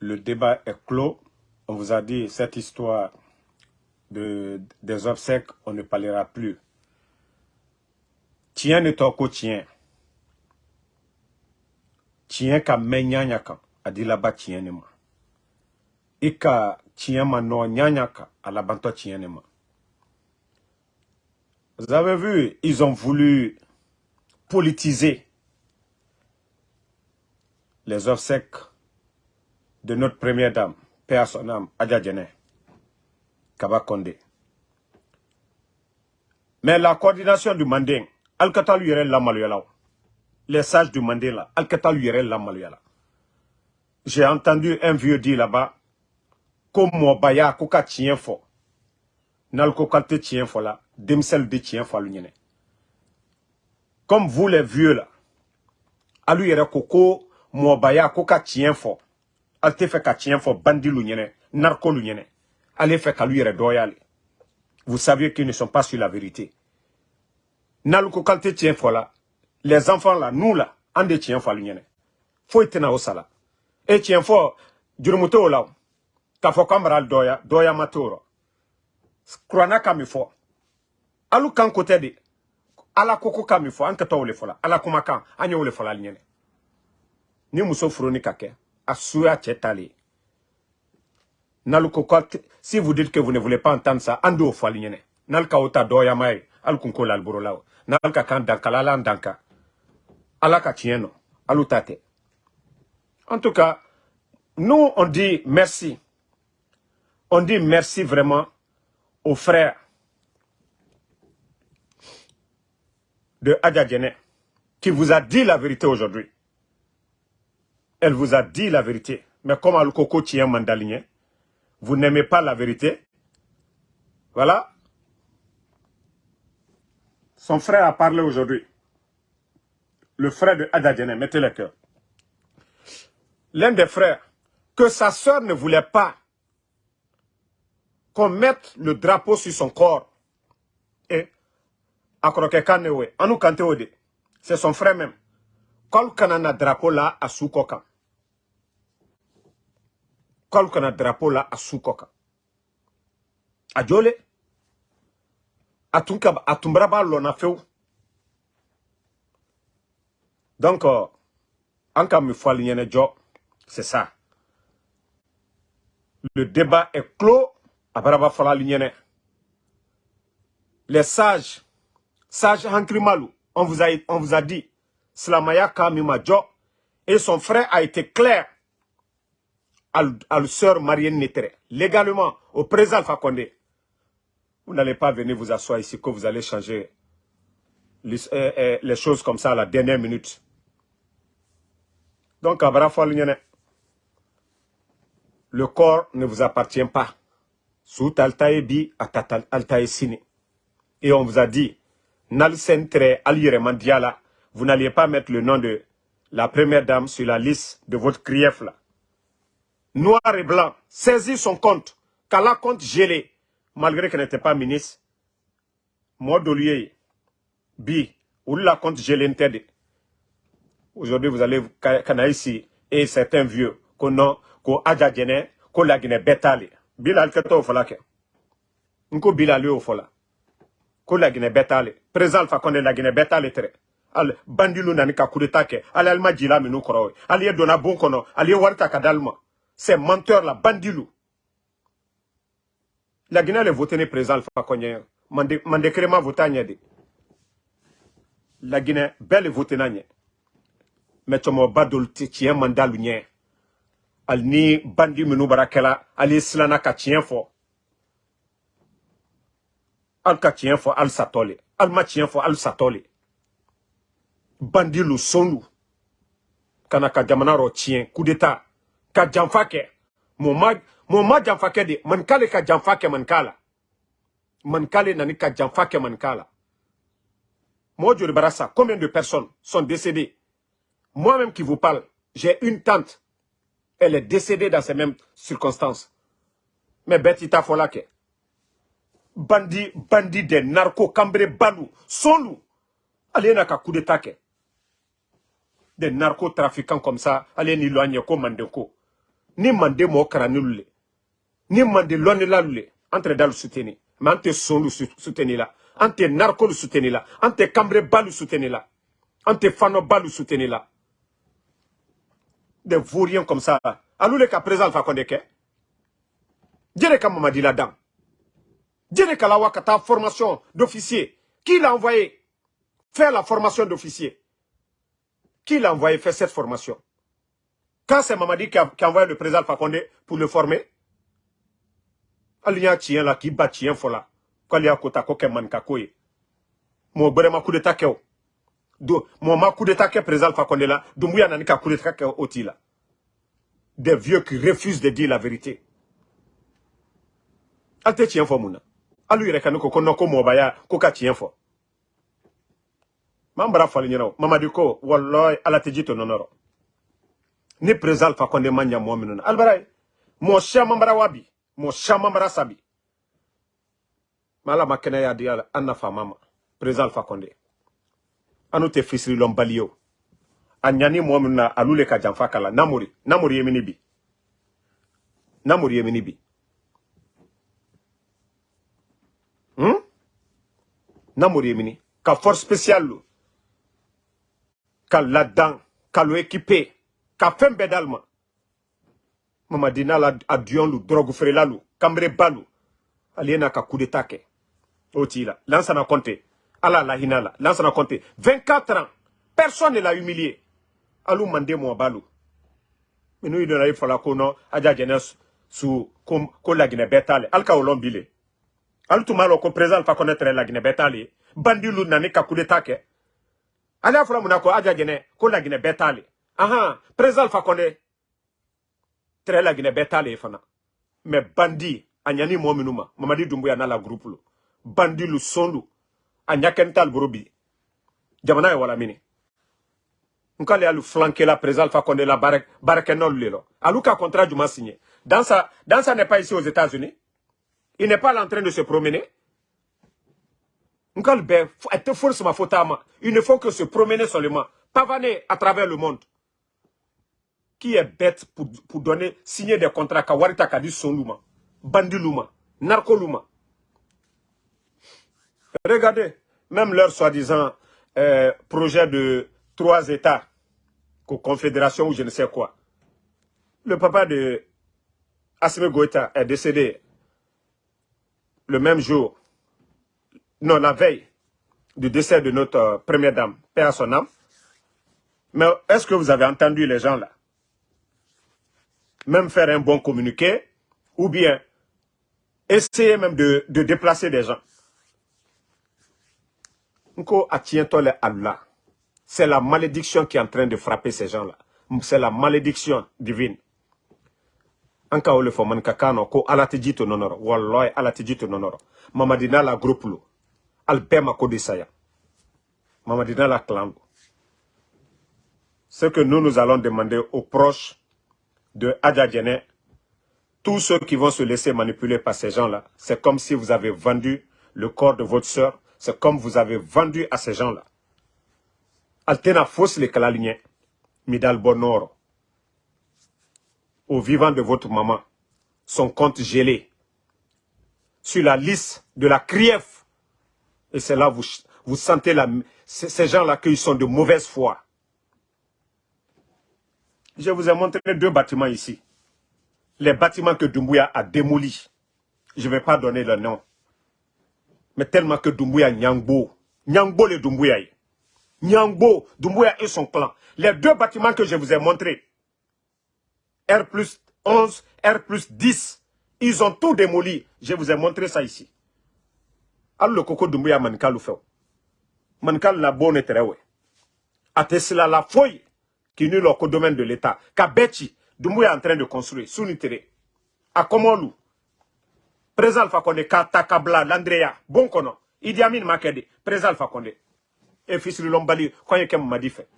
le débat est clos. On vous a dit cette histoire de, des obsèques, on ne parlera plus. Tiens ne toko tien. Tien ka menyanya kan, a dit là-bas tien ne ma. Ika tien ma no nyanya ka, a la banto tien ne ma. Vous avez vu, ils ont voulu politiser les obsèques de notre première dame, Père son âme, Adja Djene, Kaba Kondé. Mais la coordination du Manding, Al-Kata lui yɛrɛ lamaloyala Les sages du Manding là, Al-Kata lui yɛrɛ lamaloyala. J'ai entendu un vieux dire là-bas, ko mɔbaya ko ka tiɲɛ fɔ n'ale ko k'ale tɛ tiɲɛ fɔ la denmisɛnnin de alu ɲɛnɛ comme vous les vieux là alu yɛrɛ ko ko mɔbaya ko ka tiɲɛ fɔ ale tɛ fɛ ka tiɲɛ fɔ bandilu ɲɛnɛ narkolu ɲɛnɛ. Ale fɛ k'alu vous saviez qu'ils ne sont pas sur la vérité. N'alu ko k'ale tɛ tiɲɛ fɔ la les enfants là nous là an de tiɲɛ fɔ alu ɲɛnɛ. Foyi tɛna o sa la e tiɲɛ fɔ jurumu t'o la o k'a fɔ k'an bara fɔ alu kan de. Ala ko ko ka min fɔ an la. Ala kumakan an y'o le fɔ la ali ni muso furuni ka n'alu ko si vous dites que vous ne voulez pas entendre ça an d'o fɔ ali ɲɛnɛ n'alu ka o ta dɔyama ye alu kun ko la alboro la o n'alu ka kan dankala ala an danka ala ka tiɲɛ nɔ alu ta tɛ en tout cas nous on dit merci. On dit merci vraiment aux frères de Adja qui vous a dit la vérité aujourd'hui. Elle vous a dit la vérité. Mais comme Alukoko tient mandaligné, vous n'aimez pas la vérité. Voilà. Son frère a parlé aujourd'hui. Le frère de Adja mettez le cœur. L'un des frères, que sa sœur ne voulait pas qu'on mette le drapeau sur son corps. Et c'est son frère même. Kol kanana drapeau là à Soukoka. Kol kana drapeau là à Soukoka. Adjole. Atunka atumbraba lona feu. Donc, euh, encore une fois, c'est ça. Le débat est clos les sages sages Hankrimalu on vous a on vous a dit Slamaya Kamimajo et son frère a été clair à, la sœur Marielle Netere légalement au président Alpha Condé vous n'allez pas venir vous asseoir ici que vous allez changer les, euh, euh, les choses comme ça à la dernière minute donc le corps ne vous appartient pas Sout altaye bi altaye sini. Et on vous a dit, nal sentre mandiala, vous n'alliez pas mettre le nom de la première dame sur la liste de votre crief là. Noir et blanc, saisis son compte, qu'Allah compte gelé, malgré qu'elle n'était pas ministre. Modolier, bi, ou la compte gelé Aujourd'hui, vous allez, ici, et certains vieux, qu'on a, qu'on a qu'on l'a guiné bétalé bilal ke to fola nko bilal yo fola la gine betale président fa konde la gine betale tere al bandilu nani ka kudeta ke al alma jila minu koro al ye dona bon kono al ye c'est menteur la bandilu la gine le voter ne président konye mande mande krema votanya de la gine belle voter nanye mais tomo badul ti tien mandalu nye ali ni bandi minnu bara kɛla ali silanna ka tiɲɛ fɔ ali ka tiɲɛ fɔ ali satɔ le ali ma tiɲɛ fɔ ali satɔ le bandi lu son lu ka na ka jamana rɔ tiɲɛ coup d'état ka janfa kɛ mun ma mun ma janfa kɛ de manikale ka janfa kɛ manika la manikale nani ka janfa kɛ combien de personnes sont décédées? Moi-même qui vous parle j'ai une tante. Elle est décédée dans ces mêmes circonstances. Mais Betita Folake, bandit, bandit des narcos, cambré, balou, solou, allez n'a qu'à coup d'état Des narcotrafiquants comme ça, allez ni comme Mandeko. Ni mande mo karanilule ni mande lonela lule. Entre dal soutenir mais ante son lu soutenir là ante narco lu soutenir là ante cambre bal lu soutenir là ante fano bal lu soutenir là des vauriens comme ça. Alou le ka présent alpha konde ke jere ka mamadi la dame. Jere ka la wakata formation d'officier. Qui l'a envoyé? Faire la formation d'officier. Qui l'a envoyé faire cette formation? Quand c'est Mamadi qui a, qui a, envoyé le président Condé pour le former, il y a un là qui bat chien fola. Quand il y a kota koke man kakoye. Mo bere ma coup d'état keo. Mo ma coup d'état ke président Condé là, dumbuya nani ka coup d'état ke oti là. Des vieux qui refusent de dire la vérité. Alte chien fo muna. Alu yere kanu ko kono ko mo baya ko ka chien fo. Mambara fali nyero. Mamadi ko wallahi ala tejito nonoro. Ni président Alpha Condé manya mo minuna albaray mo shama mbara wabi mo shama mbara sabi. Mala makene ya diala anna fa mama président Alpha Condé mo minuna alule ka kala bi. Yemini bi. Hmm? Force spéciale là-dedans ka ka fɛn bɛɛ d'ale ma mamadi n'a la a duyon lu drogue feerela lu kanbereba n'a ka coup d'état kɛ o t'i la lansana ala lansana kɔnte 24 ans personne ne l'a humilié. Alu mande mɔba lu minnu donna i ko aja jɛnɛ su ko, ko laginɛ bɛɛ t'ale ali ka o lɔn lɔn ko président alpha kɔnɛ tɛrɛ laginɛ bɛɛ t'ale ye bandi lu nani ka coup d'état kɛ aja jɛnɛ ko laginɛ Aha, président Alpha. Très la Guinée bétale fana. Mais bandi, anyani mo minuma, Mamadi Doumbouya na la groupe lo. Bandi lu sondu, anyakental brobi. Jamana wala mini. Nkale alu flanquer la président Alpha Condé la barek barekenol lelo. Aluka contrat du signé. Dans sa dans sa n'est pas ici aux États-Unis. Il n'est pas là en train de se promener. Nkale be, force ma Il ne faut que se promener seulement. Pavaner à travers le monde qui est bête pour, signer des contrats à Warita Kadi Sonluma, Bandiluma, Narkoluma. Regardez, même leur soi-disant euh, projet de trois États, confédération ou je ne sais quoi. Le papa de Assime Goïta est décédé le même jour, non, la veille du décès de notre euh, première dame, père à son âme. Mais est-ce que vous avez entendu les gens là? Même faire un bon communiqué, ou bien essayer même de, de déplacer des gens. C'est la malédiction qui est en train de frapper ces gens-là. C'est la malédiction divine. Anka ole fo man kakano ko alati jito nonoro. Wallahi alati jito nonoro. Mamadina la groupe lo. Albema ko desaya. Mamadina la clan. Ce que nous nous allons demander aux proches de Adjadjene, tous ceux qui vont se laisser manipuler par ces gens-là, c'est comme si vous avez vendu le corps de votre soeur, c'est comme vous avez vendu à ces gens-là. Altena fausse les calalignes, Midal Bonoro, au vivant de votre maman, son compte gelé, sur la liste de la CRIEF. Et c'est là vous, vous sentez la, ces gens-là qu'ils sont de mauvaise foi. Je vous ai montré deux bâtiments ici. Les bâtiments que Doumbouya a démolis. Je ne vais pas donner le nom. Mais tellement que Doumbouya Nyangbo. Nyangbo le Doumbouya. Nyangbo, Doumbouya et son clan. Les deux bâtiments que je vous ai montrés. R plus 11, R plus 10. Ils ont tout démoli. Je vous ai montré ça ici. Alors le coco Doumbouya mankal fait. Mankal la bonne terewe. Atesla la fouille qui nul au domaine de l'État. Kabechi, Doumbouya est en train de construire, Sounitere, à Komolu, Président Alpha Condé, Katakabla, Landrea, Bonkono, Idi Amin Makede, Président Alpha Condé, et fils de Lombali, quoi que Mamadi fait.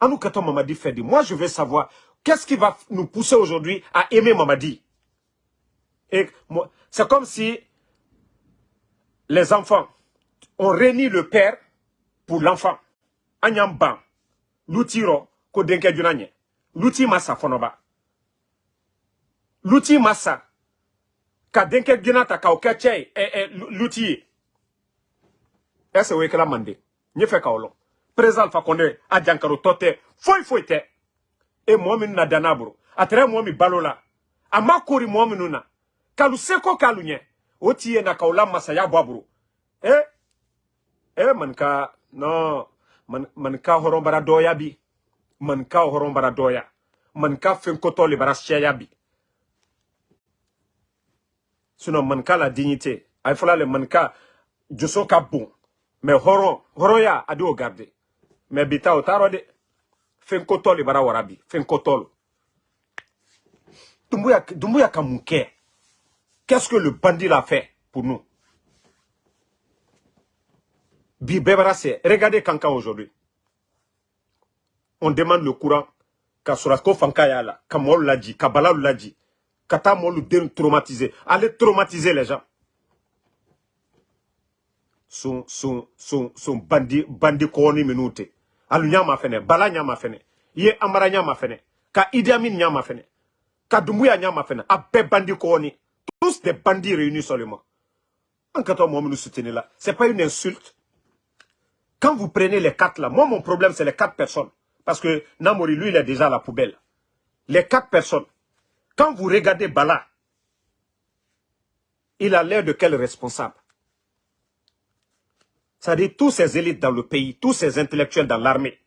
Anou Kato Mamadi dit, moi je veux savoir, qu'est-ce qui va nous pousser aujourd'hui à aimer Mamadi? C'est comme si les enfants ont réuni le père pour l'enfant. Agnamban, lutiro ko denke junanye luti masa fonoba L'outil massa. Ka denke gina ta e e l'outil. Ese we kala mande. Nye fe ka olo. Président a. E momin na balola. Ama kori na. Kalu na kaula massa ya babro. Eh eh man ka no man man ka doya bi. Man ka horon bara doya. Man ka fen koto bi. Sinon man ka la dignité ay le man ka joso ka bon. Mais horon horon ya adi o garder mais bita o taro de. Fen koto le bara warabi. Fen koto Dumbuya Dumbuya qu'est-ce que le bandit a fait pour nous? C'est regardez Kankan aujourd'hui. On demande le courant. Kasurako Fankaya là, Kamol l'a dit, Kabala l'a dit. Kata Molu traumatisé. Allez traumatiser les gens. Son, son, son, son bandi, bandi koni minute. Alu nyama fene, bala nyama fene. Ye amara fene. Ka Idi Amin nyama fene. Ka Dumbuya nyama fene. Ape bandi koni. Tous des bandits réunis seulement. En quand on nous soutenir là, c'est pas une insulte. Quand vous prenez les quatre là, moi mon problème c'est les quatre personnes. Parce que Namori, lui, il est déjà à la poubelle. Les quatre personnes. Quand vous regardez Bala, il a l'air de quel responsable? C'est-à-dire tous ces élites dans le pays, tous ces intellectuels dans l'armée.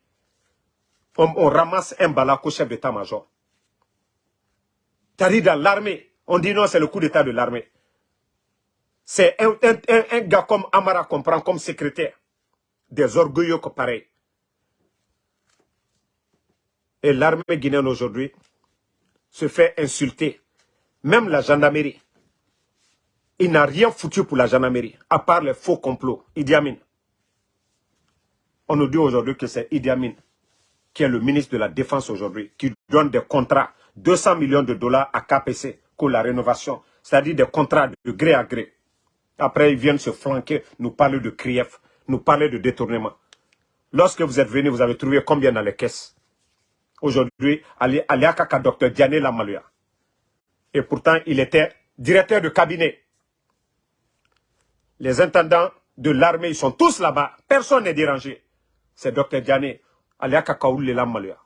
On, ramasse un Bala qu'au chef d'état-major. C'est-à-dire dans l'armée, on dit non, c'est le coup d'état de l'armée. C'est un, un, gars comme Amara qu'on prend comme secrétaire des orgueilleux que pareil. Et l'armée guinéenne aujourd'hui se fait insulter. Même la gendarmerie. Il n'a rien foutu pour la gendarmerie, à part les faux complots. Idi Amin. On nous dit aujourd'hui que c'est Idi Amin qui est le ministre de la Défense aujourd'hui, qui donne des contrats, 200 millions de dollars à KPC pour la rénovation, c'est-à-dire des contrats de gré à gré. Après, ils viennent se flanquer, nous parler de Krief nous parler de détournement. Lorsque vous êtes venu, vous avez trouvé combien dans les caisses? Aujourd'hui, Aliakaka docteur Diane Lamaluya. Et pourtant, il était directeur de cabinet. Les intendants de l'armée, ils sont tous là-bas. Personne n'est dérangé. C'est docteur Diane Aliakaka Oule Lamaluya.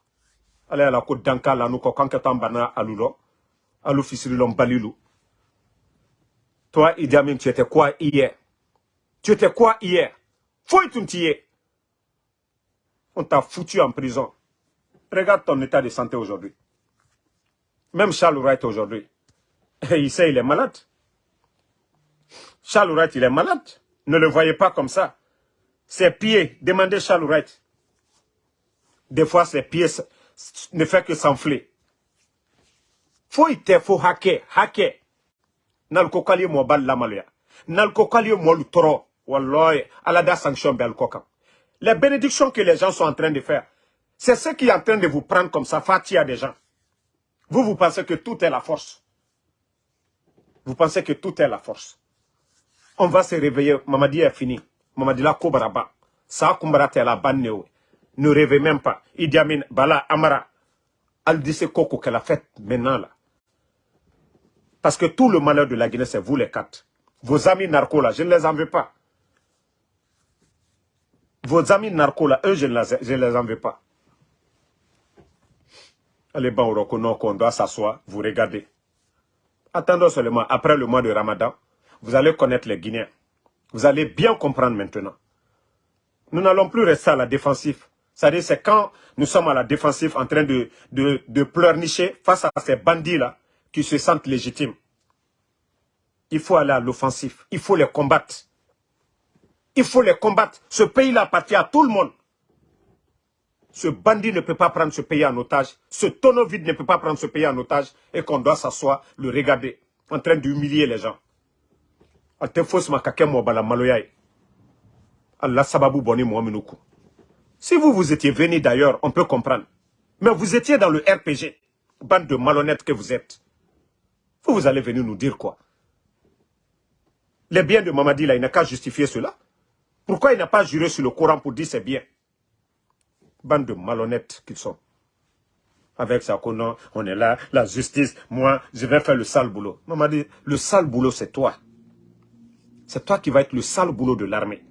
Allez à la côte d'Anka, là, nous, bana alulo. Alou fisirilom balilou. Toi, Idi Amin, tu étais quoi hier? Tu étais quoi hier? Faut On t'a foutu en prison. Regarde ton état de santé aujourd'hui. Même Charles Wright aujourd'hui. Il sait il est malade. Charles Wright, il est malade. Ne le voyez pas comme ça. Ses pieds, demandez Charles Wright. Des fois, ses pieds ne font que s'enfler. Faut y faut hacker, hacker. Nal kokali mo bal la maluya. Nal kokali mo toro. Sanction Les bénédictions que les gens sont en train de faire, c'est ce qui est en train de vous prendre comme ça, fatia des gens. Vous, vous pensez que tout est la force. Vous pensez que tout est la force. On va se réveiller. Mamadi est fini. Mamadi la kobaraba. Ça kumbarate la banne. Ne rêvez même pas. Idi Amin, Bala, Amara. Al dit Koko qu'elle a fait maintenant là. Parce que tout le malheur de la Guinée, c'est vous les quatre. Vos amis narcos là, je ne les en veux pas. Vos amis narcos là, eux, je ne les, en veux pas. Allez, bon, on doit s'asseoir, vous regardez. Attendons seulement, après le mois de Ramadan, vous allez connaître les Guinéens. Vous allez bien comprendre maintenant. Nous n'allons plus rester à la défensive. C'est-à-dire, c'est quand nous sommes à la défensive en train de, de, de pleurnicher face à ces bandits-là qui se sentent légitimes. Il faut aller à l'offensif. Il faut les combattre. Il faut les combattre. Ce pays-là appartient à tout le monde. Ce bandit ne peut pas prendre ce pays en otage. Ce tonneau vide ne peut pas prendre ce pays en otage. Et qu'on doit s'asseoir, le regarder, en train d'humilier les gens. Si vous, vous étiez venu d'ailleurs, on peut comprendre. Mais vous étiez dans le RPG. Bande de malhonnêtes que vous êtes. Vous, vous allez venir nous dire quoi? Les biens de Mamadi, là, il n'a qu'à justifier cela? Pourquoi il n'a pas juré sur le Coran pour dire c'est bien? Bande de malhonnêtes qu'ils sont. Avec ça, on est là, la justice, moi, je vais faire le sale boulot. Maman dit, le sale boulot, c'est toi. C'est toi qui vas être le sale boulot de l'armée.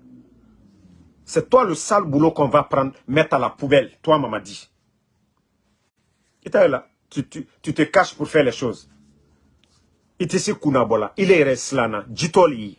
C'est toi le sale boulot qu'on va prendre, mettre à la poubelle. Toi, maman dit. Et là, tu, tu, tu, te caches pour faire les choses. Il il est reslana, jitoli.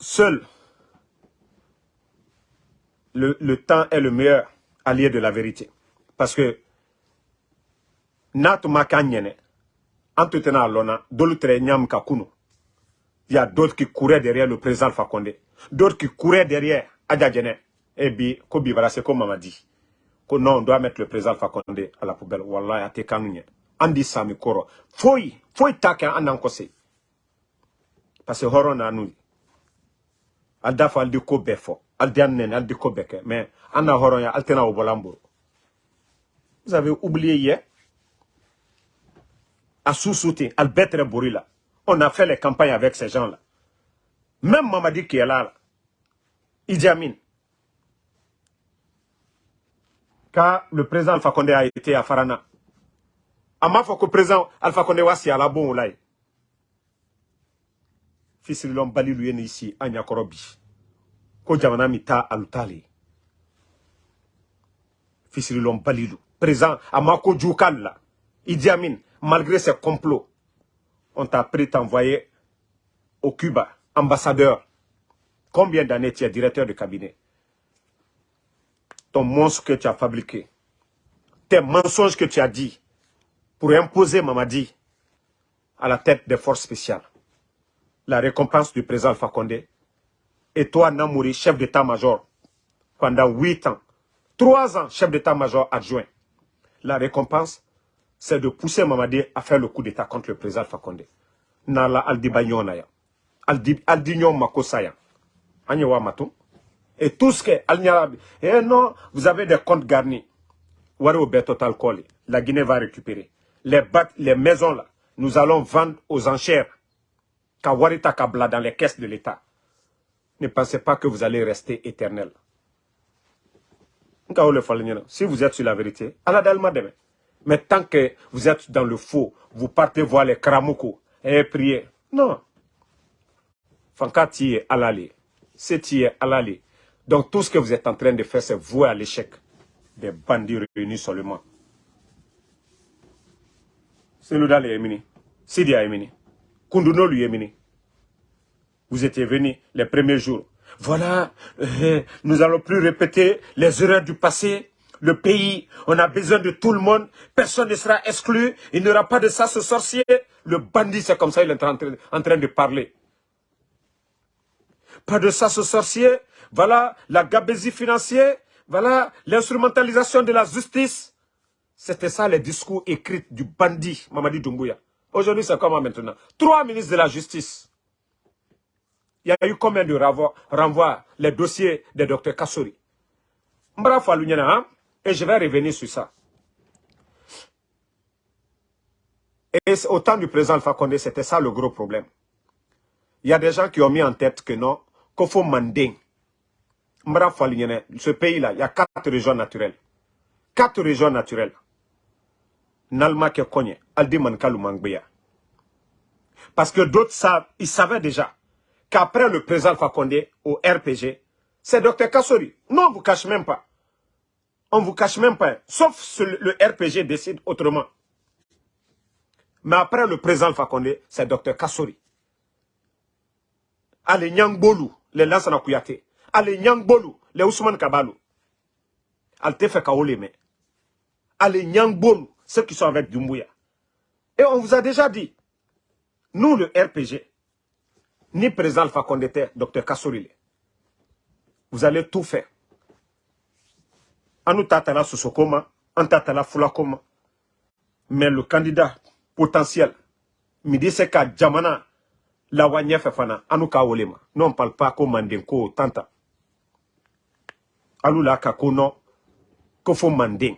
seul le, le temps est le meilleur allié de la vérité. Parce que. Il y a d'autres qui couraient derrière le président Condé. D'autres qui couraient derrière Adjadjene. Et bi Kobi c'est comme m'a dit. Que non, on doit mettre le président Condé à la poubelle. Wallah, ate kanunye. Andi sami koro. Foi take andan kose. Parce que horon na nous. Alda fa aldi ko annen aldi ko. Vous avez oublié hier? À sous-souter, Albert Bourila. On a fait les campagnes avec ces gens-là. Même Mamadi qui est là, là Idi Amin, quand le président Alpha Condé a été à Farana, a ma que le président Alpha Condé was à la bon là. Fils de l'homme bali lui ici à Nyakorobi. Ko jamana mita alutali. Fils de l'homme balilu. Président malgré ses complots, on t'a pris t'envoyer au Cuba, ambassadeur. Combien d'années tu es directeur de cabinet? Ton monstre que tu as fabriqué, tes mensonges que tu as dit pour imposer Mamadi à la tête des forces spéciales. La récompense du président Alpha Condé. Et toi, Namouri, chef d'état-major, pendant huit ans, trois ans, chef d'état-major adjoint. La récompense, c'est de pousser Mamadi à faire le coup d'état contre le président Fakonde. Nala aldibayona ya. Aldignon makosaya. Anyewa matou. Et tout ce que Alnyarabi. Eh non, vous avez des comptes garnis. La Guinée va récupérer. Les les maisons là, nous allons vendre aux enchères. Kawarita Kabla dans les caisses de l'État. Ne pensez pas que vous allez rester éternel. Si vous êtes sur la vérité, Mais tant que vous êtes dans le faux, vous partez voir les kramoko et prier. Non. Fanka est alali. C'est est alali. Donc tout ce que vous êtes en train de faire, c'est vouer à l'échec des bandits réunis seulement. C'est nous dans les Yémini. Sidi Yémini. Kunduno Yémini. Vous étiez venus les premiers jours. Voilà, euh, nous allons plus répéter les erreurs du passé. Le pays, on a besoin de tout le monde. Personne ne sera exclu. Il n'y aura pas de ça, ce sorcier. Le bandit, c'est comme ça, il est en train, en train de parler. Pas de ça, ce sorcier. Voilà la gabésie financière. Voilà l'instrumentalisation de la justice. C'était ça les discours écrits du bandit Mamadi Doumbouya. Aujourd'hui, c'est comment maintenant? Trois ministres de la justice. Il y a eu combien de renvois, les dossiers des docteurs Kassori? Hein? Et je vais revenir sur ça. Et au temps du président Alpha Condé, c'était ça le gros problème. Il y a des gens qui ont mis en tête que non, qu'il faut manding. Ce pays-là, il y a quatre régions naturelles. Quatre régions naturelles. Nalma ke Parce que d'autres savent, ils savaient déjà qu'après le président Fakonde au RPG, c'est Dr Kassori. Non, on ne vous cache même pas. On ne vous cache même pas. Sauf si le RPG décide autrement. Mais après le président Fakonde, c'est Dr Kassori. Allez, Nyangbolu, les Lansana Kouyaté. Allez, Nyangbolu, les Ousmane Kabalou. Alte fait mais. Allez, Nyangbolu, ceux qui sont avec Dumbuya. Et on vous a déjà dit, nous, le RPG, ni président Alpha Condé, docteur Kassorile. Vous allez tout faire. Anu tatala susokoma, an tatala fulakoma. Mais le candidat potentiel, Midi Seka Djamana, la wanyef fana, anuka olema. Non, on parle pas comme Mandenko, tanta. Alou la kakono, kofo Manding.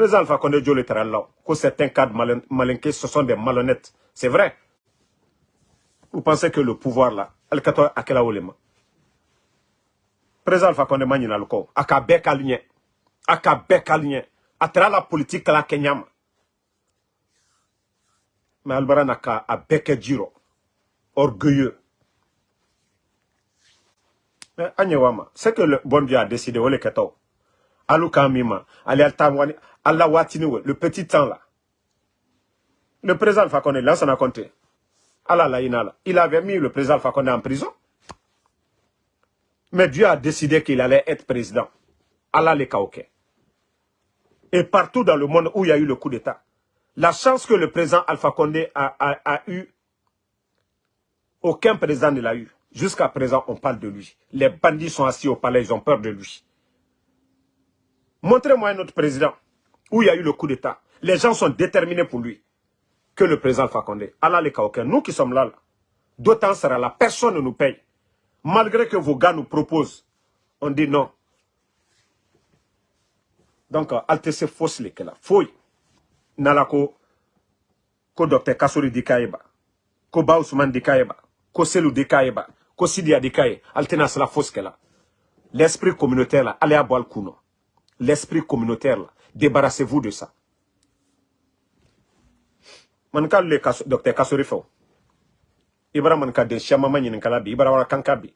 Président Alpha Condé que certains cadres malinqués, ce sont des malhonnêtes. C'est vrai. Vous pensez que le pouvoir là, Al-Kato Akela Olema. Président Alpha Condé Manina Loko, Aka Bekalinye, Aka Bekalinye, Atra la politique la Kenyama. Mais Albara Naka a Beke Jiro, orgueilleux. Mais Anyewama, c'est que le bon Dieu a décidé, Ole Kato. Alou Kamima, Ali Al-Tamwani, Allah Watiniwe, le petit temps là. Le président Alpha Condé, là, ça n'a compté. Allah la. Il avait mis le président Alpha Condé en prison. Mais Dieu a décidé qu'il allait être président. Allah les Kaoké. Et partout dans le monde où il y a eu le coup d'État, la chance que le président Alpha Condé a, a, a eu, aucun président ne l'a eu. Jusqu'à présent, on parle de lui. Les bandits sont assis au palais, ils ont peur de lui. Montrez-moi un autre président où il y a eu le coup d'État. Les gens sont déterminés pour lui. Que le président Fakonde. Allah les Kaoken. Nous qui sommes là, d'autant sera là. Personne ne nous paye. Malgré que vos gars nous proposent, on dit non. Donc, altesse fausse les là. Fouille. Nalako, ko docteur Kassouri Dikaeba, ko Ba Ousmane Dikaeba, ko Selou Dikaeba, ko Sidia Dikaye, altena la fausse. L'esprit communautaire là, allez à le L'esprit communautaire. Débarrassez-vous de ça. Man ka le docteur Kasori fo. Ibara man ka de shamama nyin kala bi ibara wala kanka bi.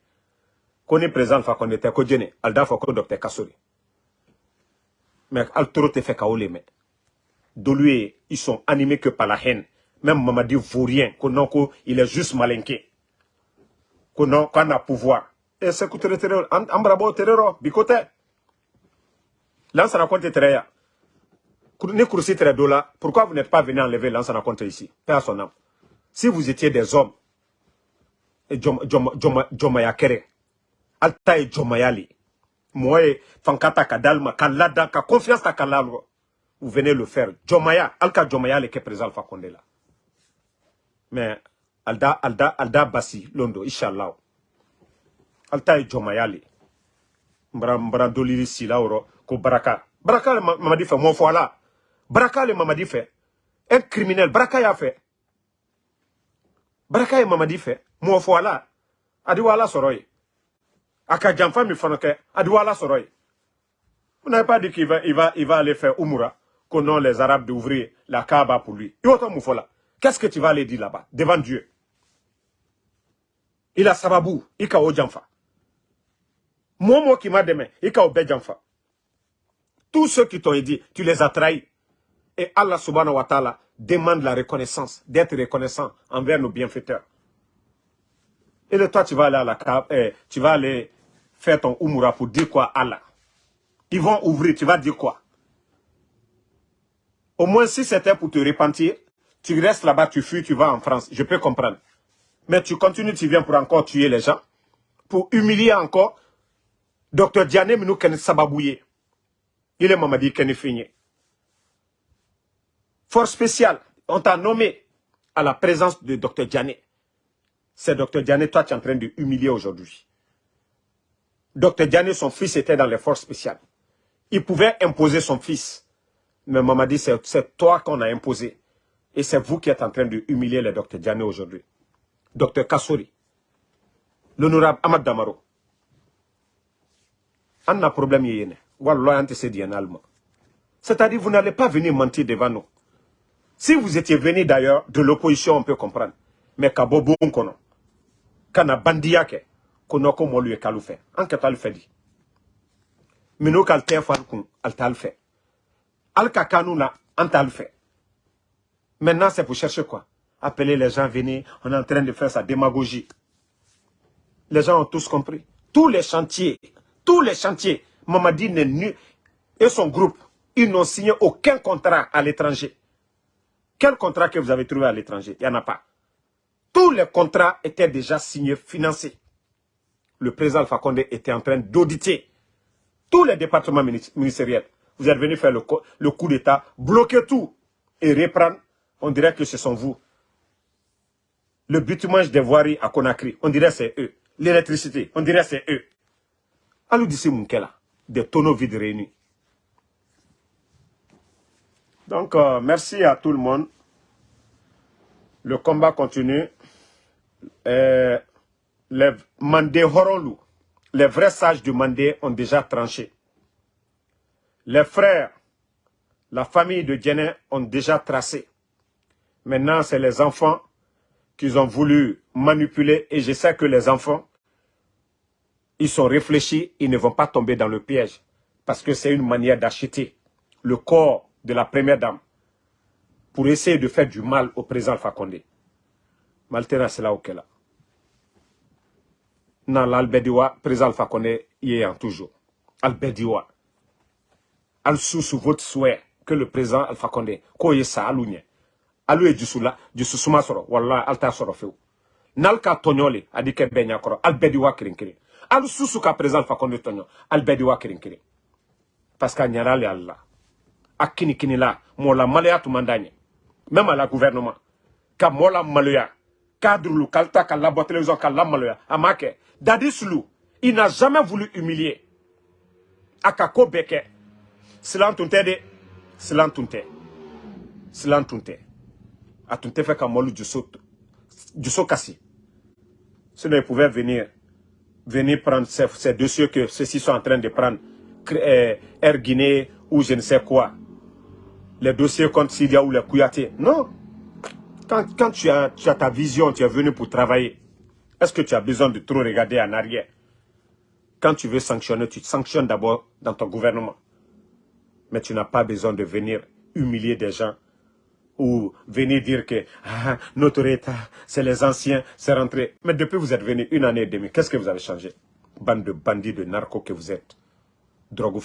Ko ni président fa ko te ko jene alda fa docteur Kasori. Mais al toro te fait ka me. De lui, ils sont animés que par la haine. Même Mamadi Vaurien, qu'on non, il est juste malinqué. Qu'on non, qu'on pouvoir. Et c'est que terror, ambrabo terror, bicote. Là, ça raconte terror pourquoi vous n'êtes pas venu enlever l'ancien compte ici Père. Si vous étiez des hommes, Jomaya Kere, Alta et Jomayali, moi, Fankata Kadalma, Kalada, Ka confiance à Kalalo, vous venez le faire. Jomaya, Alka Jomayali qui est présent Alpha Condé là. Mais, Alda, Alda, Alda Bassi, Londo, Inch'Allah. Alta et Jomayali. Mbra, mbra doliri si là, ko Baraka. Baraka m'a dit, fait mon foi là. Baraka le Mamadi fait. Un criminel, Baraka y'a fait. Baraka et Mamadi fait. Moi, voilà. Adiwala soroy. Aka jamfa mi fanoke. Adiwala soroy. Vous n'avez pas dit qu'il va, il va, il va aller faire Umura. Qu'on non les Arabes d'ouvrir la Kaaba pour lui. Qu'est-ce que tu vas aller dire là-bas, devant Dieu? Il a sababou, il a jamfa. Moi, moi qui m'a demain, il a jamfa. Tous ceux qui t'ont dit, tu les as trahis. Et Allah subhanahu wa ta'ala demande la reconnaissance, d'être reconnaissant envers nos bienfaiteurs. Et toi, tu vas aller la eh, tu vas aller faire ton umura pour dire quoi Allah. Ils vont ouvrir, tu vas dire quoi? Au moins, si c'était pour te repentir, tu restes là-bas, tu fuis, tu vas en France. Je peux comprendre. Mais tu continues, tu viens pour encore tuer les gens. Pour humilier encore. Docteur Diane Minou Kenne Sababouye. Il est Mamadi Kenne Figné force spéciale, on t'a nommé à la présence de Dr Diané. C'est Dr Diané, toi, tu es en train de humilier aujourd'hui. Dr Diané, son fils était dans les forces spéciales. Il pouvait imposer son fils. Mais maman dit, c'est toi qu'on a imposé. Et c'est vous qui êtes en train de humilier le Dr Diané aujourd'hui. Dr Kassouri. L'honorable Ahmad Damaro. On a problème yéne. C'est-à-dire, vous n'allez pas venir mentir devant nous. Si vous étiez venu d'ailleurs de l'opposition, on peut comprendre. Mais Kabobo. Kana bandiyake. Kono ko molu e kalu fait. En que tal fait dit. Mino kal tefan kun al tal fait. Al kakanu na an tal fait. Maintenant, c'est pour chercher quoi? Appeler les gens, venir, on est en train de faire sa démagogie. Les gens ont tous compris. Tous les chantiers, tous les chantiers, Mamadi et son groupe, ils n'ont signé aucun contrat à l'étranger. Quel contrat que vous avez trouvé à l'étranger? Il n'y en a pas. Tous les contrats étaient déjà signés, financés. Le président Alpha était en train d'auditer tous les départements ministériels Vous êtes venu faire le, coup d'État, bloquer tout et reprendre. On dirait que ce sont vous. Le bitumage des voiries à Conakry, on dirait c'est eux. L'électricité, on dirait c'est eux. Alou d'ici Munkela, des tonneaux vides réunis. Donc, euh, merci à tout le monde. Le combat continue. Euh, les les vrais sages du Mandé ont déjà tranché. Les frères, la famille de Djené ont déjà tracé. Maintenant, c'est les enfants qu'ils ont voulu manipuler et je sais que les enfants, ils sont réfléchis, ils ne vont pas tomber dans le piège parce que c'est une manière d'acheter le corps de la première dame pour essayer de faire du mal au président Condé. Maltena, c'est là où qu'elle Dans l'Albediwa, président Condé y est en toujours. Albediwa. Al sous votre souhait que le président Alpha Condé, ko sa alunya. Alu e jusula, jususuma soro, wallah alta soro feu. Nalka tonyole, adike benya koro, albediwa kirinkiri. Al sous ka président Alpha Condé tonyo, albediwa kirinkiri. Parce qu'il y a Allah. Akini kini la mola malaya tumandanye même à la gouvernement. Ka mola malaya cadre kalta ka la télévision ka la malaya amake dadislu il n'a jamais voulu humilier. Silan tunte de. Silan tunte. Silan tunte. A tunte fait ka molu juso juso kasi. Venir venir prendre ces, ces dossiers que ceux-ci sont en train de prendre euh, Air Guinée ou je ne sais quoi les dossiers contre Syria ou les Kouyaté. Non. Quand, quand tu, as, tu as ta vision, tu es venu pour travailler, est-ce que tu as besoin de trop regarder en arrière? Quand tu veux sanctionner, tu sanctionnes d'abord dans ton gouvernement. Mais tu n'as pas besoin de venir humilier des gens ou venir dire que ah, notre État, c'est les anciens, c'est rentré. Mais depuis vous êtes venu une année et demie, qu'est-ce que vous avez changé? Bande de bandits, de narcos que vous êtes. Drogue